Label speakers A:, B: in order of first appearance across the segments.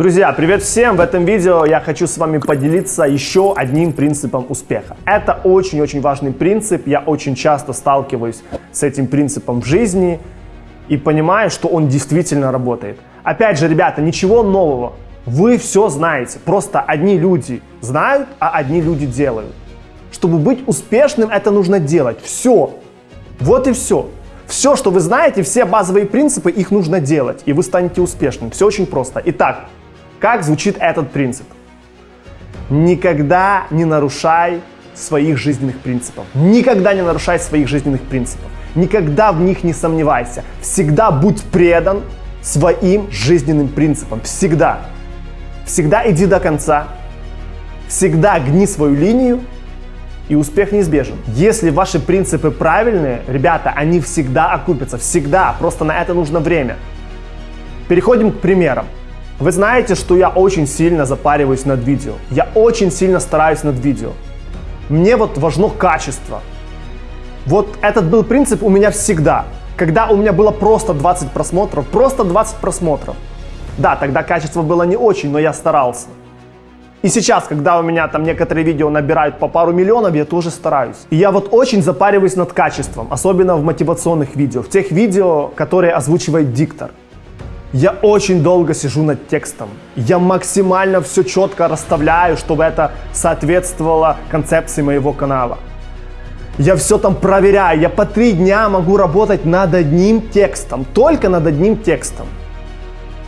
A: Друзья, привет всем! В этом видео я хочу с вами поделиться еще одним принципом успеха. Это очень-очень важный принцип, я очень часто сталкиваюсь с этим принципом в жизни и понимаю, что он действительно работает. Опять же, ребята, ничего нового. Вы все знаете, просто одни люди знают, а одни люди делают. Чтобы быть успешным, это нужно делать. Все. Вот и все. Все, что вы знаете, все базовые принципы, их нужно делать, и вы станете успешным. Все очень просто. Итак, как звучит этот принцип? Никогда не нарушай своих жизненных принципов. Никогда не нарушай своих жизненных принципов. Никогда в них не сомневайся. Всегда будь предан своим жизненным принципам. Всегда. Всегда иди до конца. Всегда гни свою линию, и успех неизбежен. Если ваши принципы правильные, ребята, они всегда окупятся. Всегда. Просто на это нужно время. Переходим к примерам. Вы знаете, что я очень сильно запариваюсь над видео. Я очень сильно стараюсь над видео. Мне вот важно качество. Вот этот был принцип у меня всегда. Когда у меня было просто 20 просмотров, просто 20 просмотров. Да, тогда качество было не очень, но я старался. И сейчас, когда у меня там некоторые видео набирают по пару миллионов, я тоже стараюсь. И я вот очень запариваюсь над качеством, особенно в мотивационных видео, в тех видео, которые озвучивает диктор. Я очень долго сижу над текстом. Я максимально все четко расставляю, чтобы это соответствовало концепции моего канала. Я все там проверяю. Я по три дня могу работать над одним текстом. Только над одним текстом.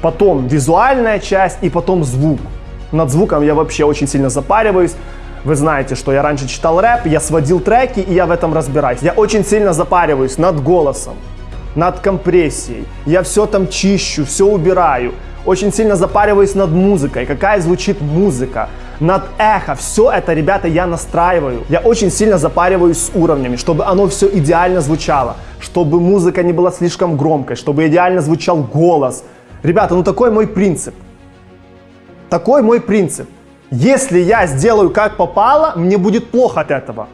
A: Потом визуальная часть и потом звук. Над звуком я вообще очень сильно запариваюсь. Вы знаете, что я раньше читал рэп, я сводил треки, и я в этом разбираюсь. Я очень сильно запариваюсь над голосом над компрессией. Я все там чищу, все убираю. Очень сильно запариваюсь над музыкой, какая звучит музыка, над эхо. Все это, ребята, я настраиваю. Я очень сильно запариваюсь с уровнями, чтобы оно все идеально звучало, чтобы музыка не была слишком громкой, чтобы идеально звучал голос. Ребята, ну такой мой принцип. Такой мой принцип. Если я сделаю как попало, мне будет плохо от этого.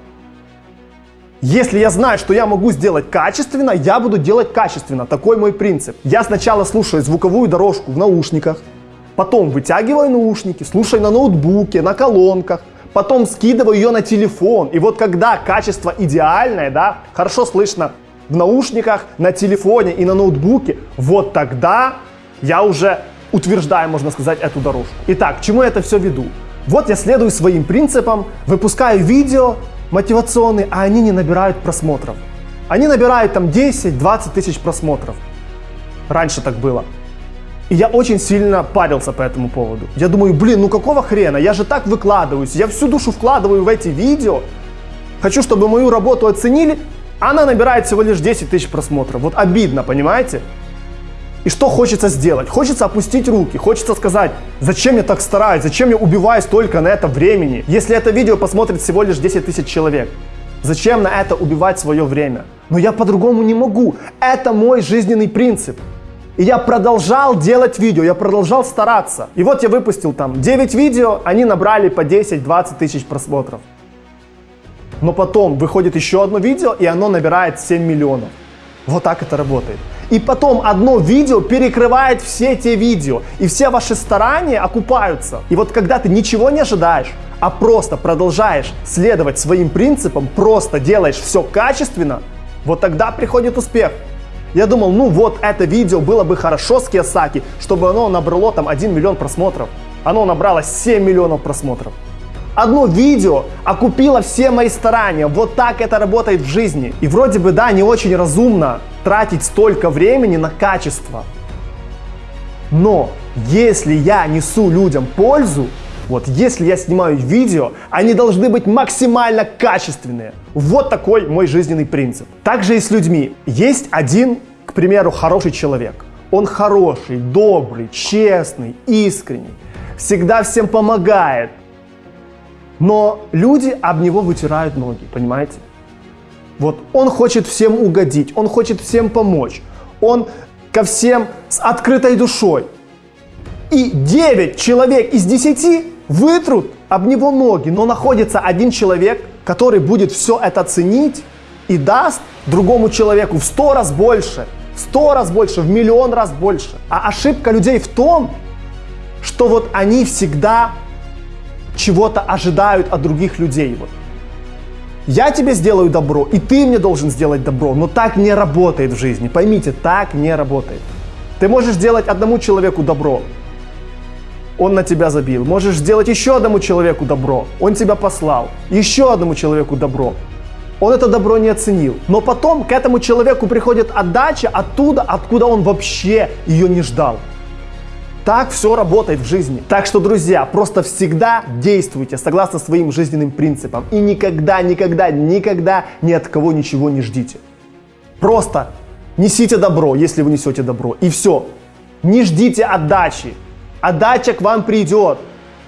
A: Если я знаю, что я могу сделать качественно, я буду делать качественно. Такой мой принцип. Я сначала слушаю звуковую дорожку в наушниках, потом вытягиваю наушники, слушаю на ноутбуке, на колонках, потом скидываю ее на телефон. И вот когда качество идеальное, да, хорошо слышно в наушниках, на телефоне и на ноутбуке, вот тогда я уже утверждаю, можно сказать, эту дорожку. Итак, к чему я это все веду? Вот я следую своим принципам, выпускаю видео, мотивационные, а они не набирают просмотров. Они набирают там 10-20 тысяч просмотров. Раньше так было. И я очень сильно парился по этому поводу. Я думаю, блин, ну какого хрена? Я же так выкладываюсь, я всю душу вкладываю в эти видео. Хочу, чтобы мою работу оценили, она набирает всего лишь 10 тысяч просмотров. Вот обидно, понимаете? И что хочется сделать? Хочется опустить руки, хочется сказать, зачем я так стараюсь, зачем я убиваю столько на это времени, если это видео посмотрит всего лишь 10 тысяч человек. Зачем на это убивать свое время? Но я по-другому не могу. Это мой жизненный принцип. И я продолжал делать видео, я продолжал стараться. И вот я выпустил там 9 видео, они набрали по 10-20 тысяч просмотров. Но потом выходит еще одно видео, и оно набирает 7 миллионов. Вот так это работает. И потом одно видео перекрывает все те видео. И все ваши старания окупаются. И вот когда ты ничего не ожидаешь, а просто продолжаешь следовать своим принципам, просто делаешь все качественно, вот тогда приходит успех. Я думал, ну вот это видео было бы хорошо с Киосаки, чтобы оно набрало там 1 миллион просмотров. Оно набрало 7 миллионов просмотров. Одно видео окупило все мои старания. Вот так это работает в жизни. И вроде бы, да, не очень разумно тратить столько времени на качество. Но если я несу людям пользу, вот если я снимаю видео, они должны быть максимально качественные. Вот такой мой жизненный принцип. Также и с людьми. Есть один, к примеру, хороший человек. Он хороший, добрый, честный, искренний. Всегда всем помогает, но люди об него вытирают ноги, понимаете? Вот он хочет всем угодить, он хочет всем помочь, он ко всем с открытой душой. И 9 человек из 10 вытрут об него ноги, но находится один человек, который будет все это ценить и даст другому человеку в 100 раз больше, в 100 раз больше, в миллион раз больше. А ошибка людей в том, что вот они всегда чего-то ожидают от других людей. Вот. Я тебе сделаю добро, и ты мне должен сделать добро, но так не работает в жизни. Поймите, так не работает. Ты можешь сделать одному человеку добро, он на тебя забил. Можешь сделать еще одному человеку добро, он тебя послал. Еще одному человеку добро, он это добро не оценил. Но потом к этому человеку приходит отдача оттуда, откуда он вообще ее не ждал. Так все работает в жизни. Так что, друзья, просто всегда действуйте согласно своим жизненным принципам. И никогда, никогда, никогда ни от кого ничего не ждите. Просто несите добро, если вы несете добро. И все. Не ждите отдачи. Отдача к вам придет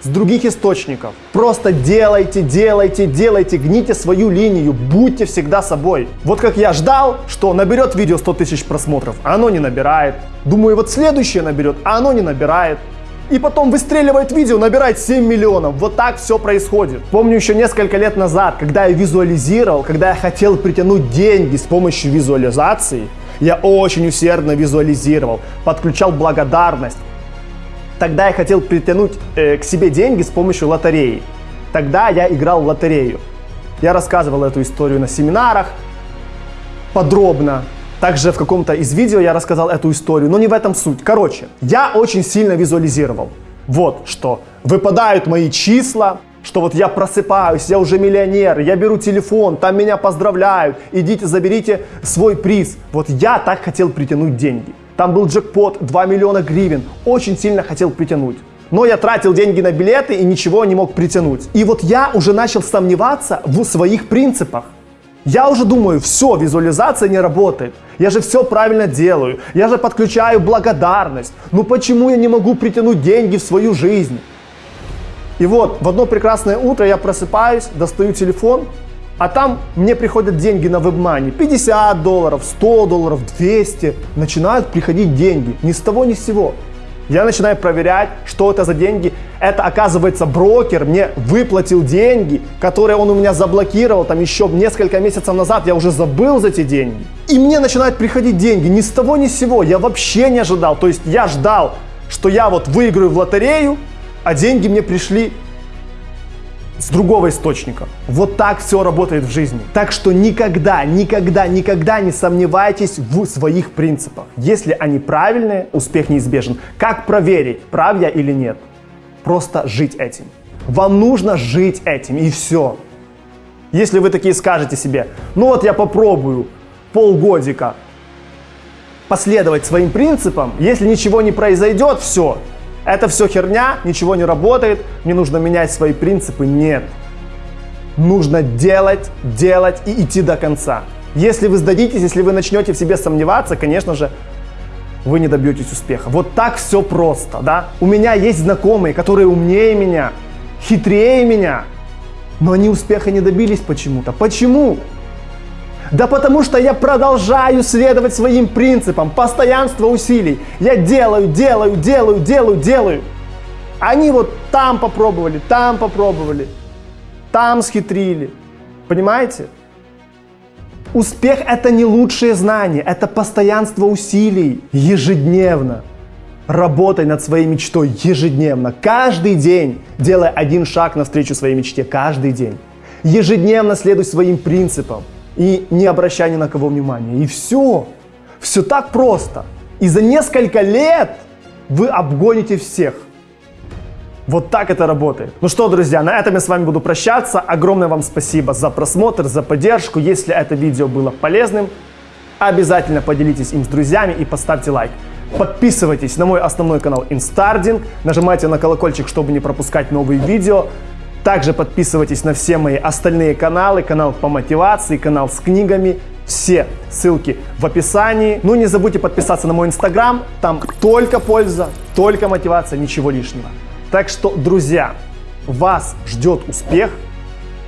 A: с других источников. Просто делайте, делайте, делайте, гните свою линию, будьте всегда собой. Вот как я ждал, что наберет видео 100 тысяч просмотров, а оно не набирает. Думаю, вот следующее наберет, а оно не набирает. И потом выстреливает видео, набирает 7 миллионов. Вот так все происходит. Помню еще несколько лет назад, когда я визуализировал, когда я хотел притянуть деньги с помощью визуализации, я очень усердно визуализировал, подключал благодарность, Тогда я хотел притянуть э, к себе деньги с помощью лотереи. Тогда я играл в лотерею. Я рассказывал эту историю на семинарах подробно. Также в каком-то из видео я рассказал эту историю, но не в этом суть. Короче, я очень сильно визуализировал. Вот что. Выпадают мои числа, что вот я просыпаюсь, я уже миллионер, я беру телефон, там меня поздравляют, идите заберите свой приз. Вот я так хотел притянуть деньги. Там был джекпот 2 миллиона гривен. Очень сильно хотел притянуть. Но я тратил деньги на билеты и ничего не мог притянуть. И вот я уже начал сомневаться в своих принципах. Я уже думаю, все, визуализация не работает. Я же все правильно делаю. Я же подключаю благодарность. Ну почему я не могу притянуть деньги в свою жизнь? И вот в одно прекрасное утро я просыпаюсь, достаю телефон, а там мне приходят деньги на вебмани. 50 долларов, 100 долларов, 200. Начинают приходить деньги. Ни с того, ни с сего. Я начинаю проверять, что это за деньги. Это, оказывается, брокер мне выплатил деньги, которые он у меня заблокировал там еще несколько месяцев назад. Я уже забыл за эти деньги. И мне начинают приходить деньги ни с того, ни с сего. Я вообще не ожидал. То есть я ждал, что я вот выиграю в лотерею, а деньги мне пришли с другого источника. Вот так все работает в жизни. Так что никогда, никогда, никогда не сомневайтесь в своих принципах. Если они правильные, успех неизбежен. Как проверить, прав я или нет? Просто жить этим. Вам нужно жить этим и все. Если вы такие скажете себе, ну вот я попробую полгодика последовать своим принципам, если ничего не произойдет, все, это все херня, ничего не работает, мне нужно менять свои принципы. Нет. Нужно делать, делать и идти до конца. Если вы сдадитесь, если вы начнете в себе сомневаться, конечно же, вы не добьетесь успеха. Вот так все просто, да? У меня есть знакомые, которые умнее меня, хитрее меня, но они успеха не добились почему-то. Почему? Да потому что я продолжаю следовать своим принципам, постоянство усилий. Я делаю, делаю, делаю, делаю, делаю. Они вот там попробовали, там попробовали, там схитрили. Понимаете? Успех это не лучшее знание, это постоянство усилий ежедневно. Работай над своей мечтой ежедневно, каждый день, делая один шаг навстречу своей мечте, каждый день. Ежедневно следуй своим принципам и не обращай ни на кого внимания. И все. Все так просто. И за несколько лет вы обгоните всех. Вот так это работает. Ну что, друзья, на этом я с вами буду прощаться. Огромное вам спасибо за просмотр, за поддержку. Если это видео было полезным, обязательно поделитесь им с друзьями и поставьте лайк. Подписывайтесь на мой основной канал Instarding, нажимайте на колокольчик, чтобы не пропускать новые видео. Также подписывайтесь на все мои остальные каналы, канал по мотивации, канал с книгами, все ссылки в описании. Ну не забудьте подписаться на мой инстаграм, там только польза, только мотивация, ничего лишнего. Так что, друзья, вас ждет успех,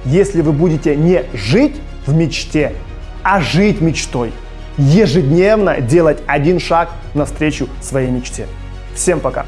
A: если вы будете не жить в мечте, а жить мечтой. Ежедневно делать один шаг навстречу своей мечте. Всем пока!